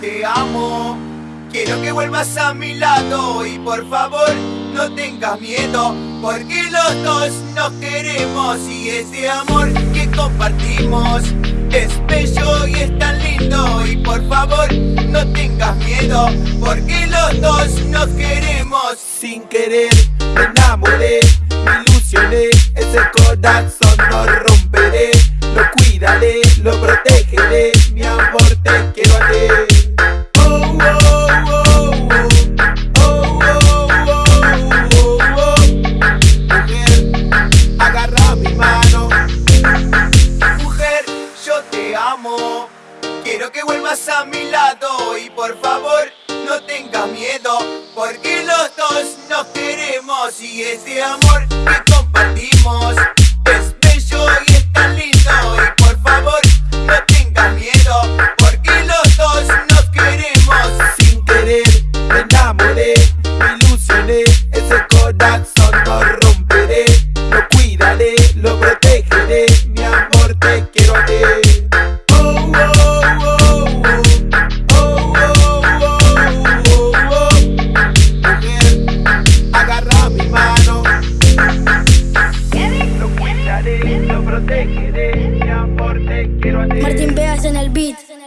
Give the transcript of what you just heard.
te amo. Quiero que vuelvas a mi lado y por favor no tengas miedo, porque los dos nos queremos y ese amor que compartimos es bello y es tan lindo y por favor no tengas miedo, porque los dos nos queremos. Sin querer me enamoré, me ilusioné, ese corazón no romperé, lo cuidaré, lo protegeré, mi amor te Quiero que vuelvas a mi lado y por favor no tengas miedo, porque los dos nos queremos y ese amor protegeré, ti. Martín Vegas en el beat.